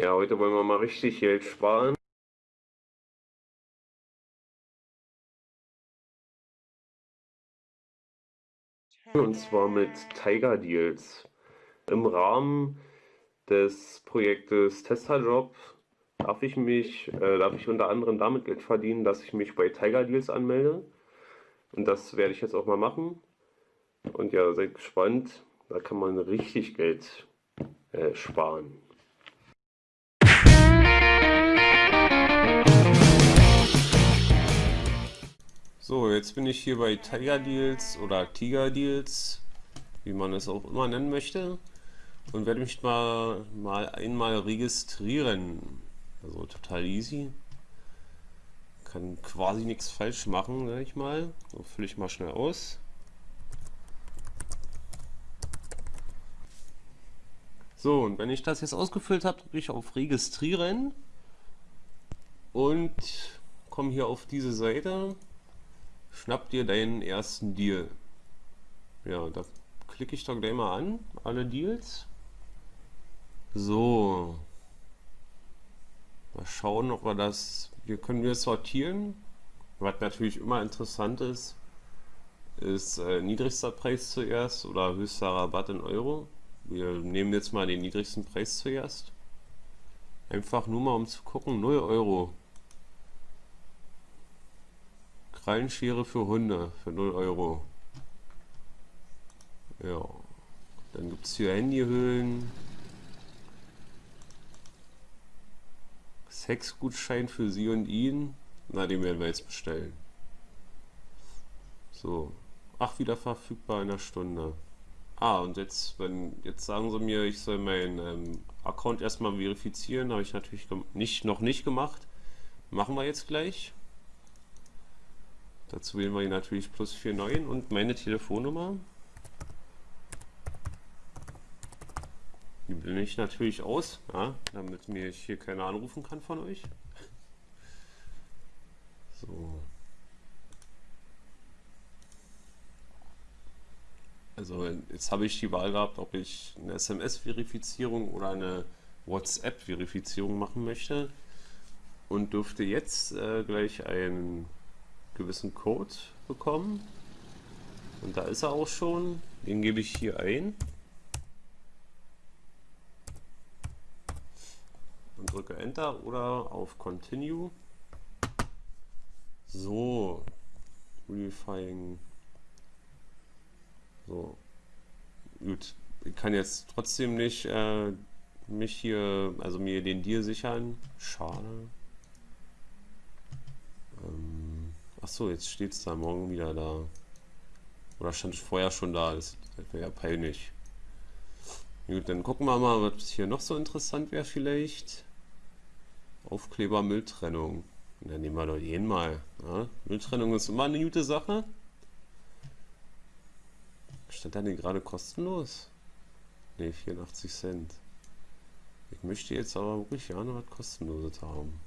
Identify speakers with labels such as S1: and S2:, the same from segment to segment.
S1: Ja, heute wollen wir mal richtig Geld sparen. Und zwar mit Tiger Deals. Im Rahmen des Projektes Testerjob darf ich mich, äh, darf ich unter anderem damit Geld verdienen, dass ich mich bei Tiger Deals anmelde. Und das werde ich jetzt auch mal machen. Und ja, seid gespannt. Da kann man richtig Geld äh, sparen. So, jetzt bin ich hier bei Tiger Deals oder Tiger Deals, wie man es auch immer nennen möchte. Und werde mich mal, mal einmal registrieren. Also total easy. Kann quasi nichts falsch machen, sag ich mal. So fülle ich mal schnell aus. So, und wenn ich das jetzt ausgefüllt habe, drücke ich auf Registrieren und komme hier auf diese Seite schnapp dir deinen ersten Deal. Ja, da klicke ich doch gleich mal an, alle Deals. So. Mal schauen, ob wir das, hier können wir sortieren. Was natürlich immer interessant ist, ist äh, niedrigster Preis zuerst oder höchster Rabatt in Euro. Wir nehmen jetzt mal den niedrigsten Preis zuerst. Einfach nur mal um zu gucken, 0 Euro. Krallenschere für Hunde für 0 Euro. Ja. Dann gibt es hier Handyhüllen. Sexgutschein für sie und ihn. Na, den werden wir jetzt bestellen. So. Ach, wieder verfügbar in einer Stunde. Ah, und jetzt, wenn, jetzt sagen sie mir, ich soll meinen ähm, Account erstmal verifizieren. Habe ich natürlich nicht, noch nicht gemacht. Machen wir jetzt gleich. Dazu wählen wir natürlich plus 49 und meine Telefonnummer. Die blende ich natürlich aus, ja, damit mir hier keiner anrufen kann von euch. So. Also jetzt habe ich die Wahl gehabt, ob ich eine SMS-Verifizierung oder eine WhatsApp-Verifizierung machen möchte und dürfte jetzt äh, gleich ein gewissen Code bekommen. Und da ist er auch schon. Den gebe ich hier ein. Und drücke Enter oder auf Continue. So. Verifying. So. Gut. Ich kann jetzt trotzdem nicht äh, mich hier, also mir den Deal sichern. Schade. Ähm, Achso, jetzt steht es da morgen wieder da. Oder stand vorher schon da, das, wäre ja peinlich. Gut, dann gucken wir mal, was hier noch so interessant wäre vielleicht. Aufkleber Mülltrennung. Dann nehmen wir doch den mal. Ja? Mülltrennung ist immer eine gute Sache. Stand da denn gerade kostenlos? Ne, 84 Cent. Ich möchte jetzt aber wirklich noch was kostenloses haben.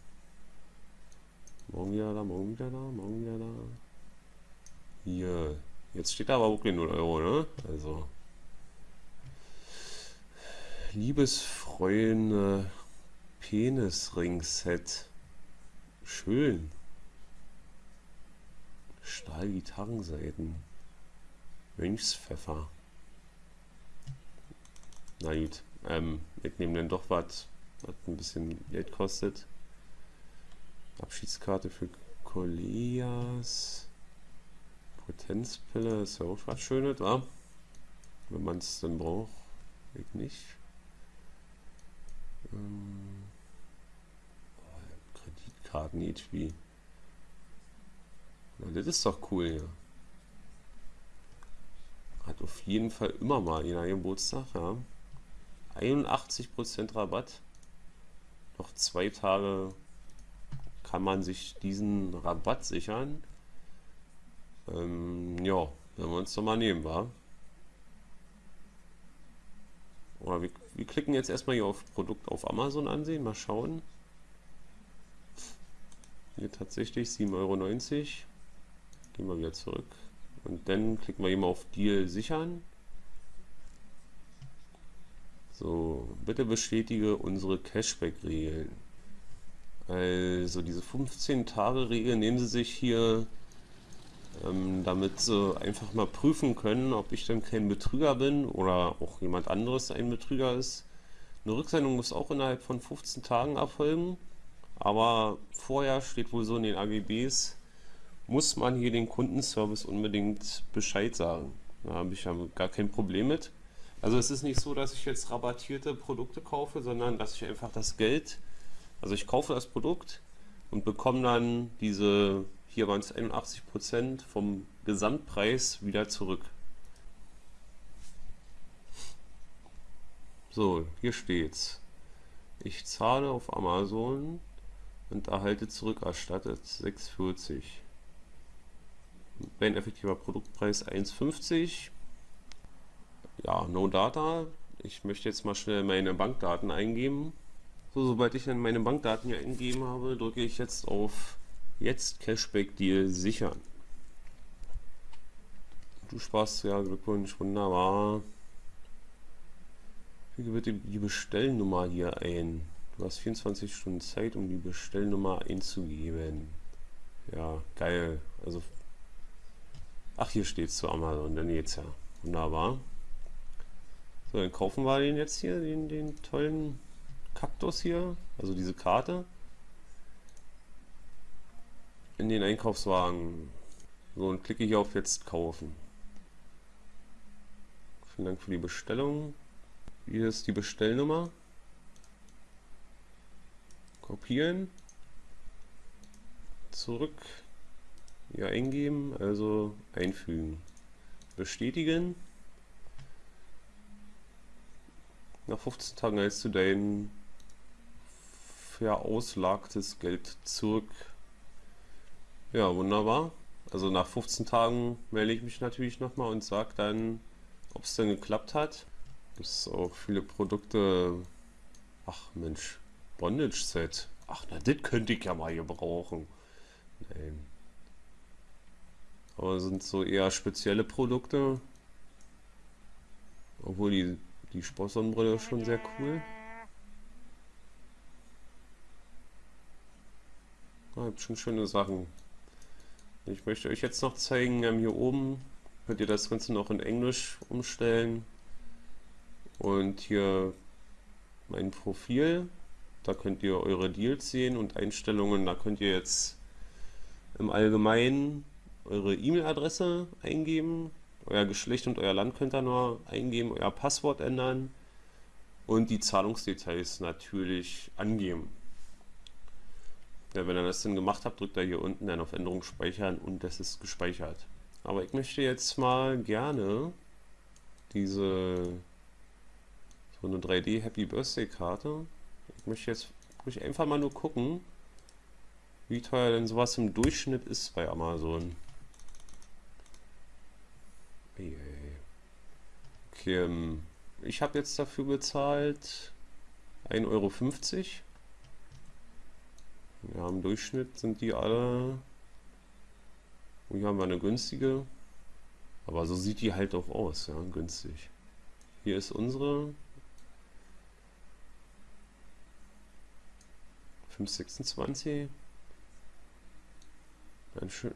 S1: Morgen wieder da, morgen wieder da, morgen wieder da. Hier. Jetzt steht da aber wirklich 0 Euro, ne? Also. Liebesfreunde Penisring-Set. Schön. Stahlgitarrenseiten. Mönchspfeffer. Na gut. Ähm, ich nehme dann doch was, was ein bisschen Geld kostet. Abschiedskarte für Kolias. Potenzpille ist ja auch was Schönes, wa? Wenn man es dann braucht. Ich nicht. Ähm, oh, Kreditkarten HP. Na, das ist doch cool hier. Hat auf jeden Fall immer mal in einem Geburtstag, ja. 81% Rabatt. Noch zwei Tage kann man sich diesen Rabatt sichern. Ähm, ja, werden wir uns doch mal nehmen, wa? Oder wir, wir klicken jetzt erstmal hier auf Produkt auf Amazon ansehen, mal schauen. Hier tatsächlich 7,90 Euro. Gehen wir wieder zurück. Und dann klicken wir hier mal auf Deal sichern. So, bitte bestätige unsere Cashback-Regeln. Also diese 15-Tage-Regel nehmen Sie sich hier, ähm, damit Sie einfach mal prüfen können, ob ich dann kein Betrüger bin oder auch jemand anderes ein Betrüger ist. Eine Rücksendung muss auch innerhalb von 15 Tagen erfolgen, aber vorher steht wohl so in den AGBs, muss man hier den Kundenservice unbedingt Bescheid sagen. Da habe ich ja gar kein Problem mit. Also es ist nicht so, dass ich jetzt rabattierte Produkte kaufe, sondern dass ich einfach das Geld, also ich kaufe das Produkt und bekomme dann diese, hier waren es 81% vom Gesamtpreis wieder zurück. So, hier steht's. Ich zahle auf Amazon und erhalte zurückerstattet 6,40. Mein effektiver Produktpreis 1,50 ja, No Data. Ich möchte jetzt mal schnell meine Bankdaten eingeben. So, sobald ich dann meine Bankdaten hier eingegeben habe, drücke ich jetzt auf Jetzt Cashback Deal sichern. Du sparst, ja, Glückwunsch, wunderbar. Füge bitte die Bestellnummer hier ein. Du hast 24 Stunden Zeit, um die Bestellnummer einzugeben. Ja, geil. Also, ach, hier steht zu Amazon, dann geht's ja. Wunderbar. So, dann kaufen wir den jetzt hier, den, den tollen Kaktus hier, also diese Karte. In den Einkaufswagen. So, und klicke hier auf jetzt kaufen. Vielen Dank für die Bestellung. Hier ist die Bestellnummer. Kopieren. Zurück. Hier eingeben, also einfügen. Bestätigen. Nach 15 Tagen hältst du dein verauslagtes Geld zurück. Ja, wunderbar. Also nach 15 Tagen melde ich mich natürlich nochmal und sage dann, ob es denn geklappt hat. Es auch viele Produkte. Ach Mensch, Bondage Set. Ach, na, das könnte ich ja mal gebrauchen. Nein. Aber sind so eher spezielle Produkte. Obwohl die die Sportsonnenbrille schon sehr cool. Ah, gibt schon schöne Sachen. Ich möchte euch jetzt noch zeigen, ähm, hier oben könnt ihr das Ganze noch in Englisch umstellen. Und hier mein Profil. Da könnt ihr eure Deals sehen und Einstellungen. Da könnt ihr jetzt im Allgemeinen eure E-Mail-Adresse eingeben euer Geschlecht und euer Land könnt ihr nur eingeben, euer Passwort ändern und die Zahlungsdetails natürlich angeben. Ja, wenn ihr das dann gemacht habt, drückt ihr hier unten dann auf Änderung speichern und das ist gespeichert. Aber ich möchte jetzt mal gerne diese so eine 3D Happy Birthday Karte. Ich möchte jetzt möchte einfach mal nur gucken, wie teuer denn sowas im Durchschnitt ist bei Amazon. Okay, ähm, ich habe jetzt dafür bezahlt 1,50 Euro. Im Durchschnitt sind die alle. Und hier haben wir eine günstige. Aber so sieht die halt auch aus, ja, günstig. Hier ist unsere 526.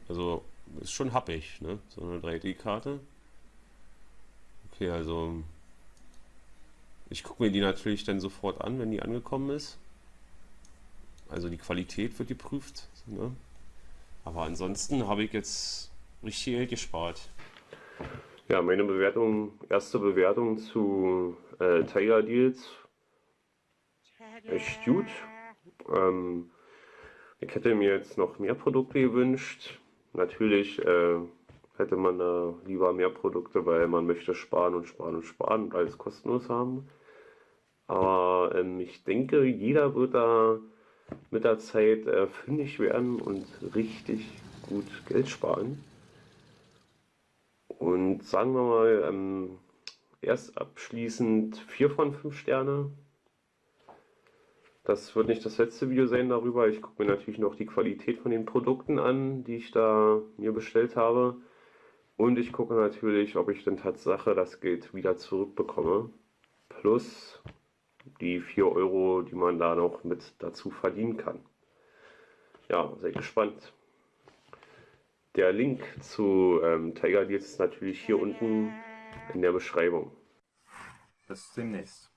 S1: Also ist schon happig, ne? So eine 3D-Karte. Okay, also ich gucke mir die natürlich dann sofort an, wenn die angekommen ist. Also die Qualität wird geprüft. Ne? Aber ansonsten habe ich jetzt richtig Geld gespart. Ja, meine Bewertung, erste Bewertung zu äh, Tiger Deals. Echt gut. Ähm, ich hätte mir jetzt noch mehr Produkte gewünscht. Natürlich äh, hätte man da lieber mehr Produkte, weil man möchte sparen und sparen und sparen und alles kostenlos haben. Aber ähm, ich denke, jeder wird da mit der Zeit äh, fündig werden und richtig gut Geld sparen. Und sagen wir mal, ähm, erst abschließend 4 von 5 Sterne. Das wird nicht das letzte Video sein darüber. Ich gucke mir natürlich noch die Qualität von den Produkten an, die ich da mir bestellt habe. Und ich gucke natürlich, ob ich denn Tatsache das Geld wieder zurückbekomme. plus die 4 Euro, die man da noch mit dazu verdienen kann. Ja, sehr gespannt. Der Link zu ähm, Tiger Deals ist natürlich hier unten in der Beschreibung.
S2: Bis demnächst.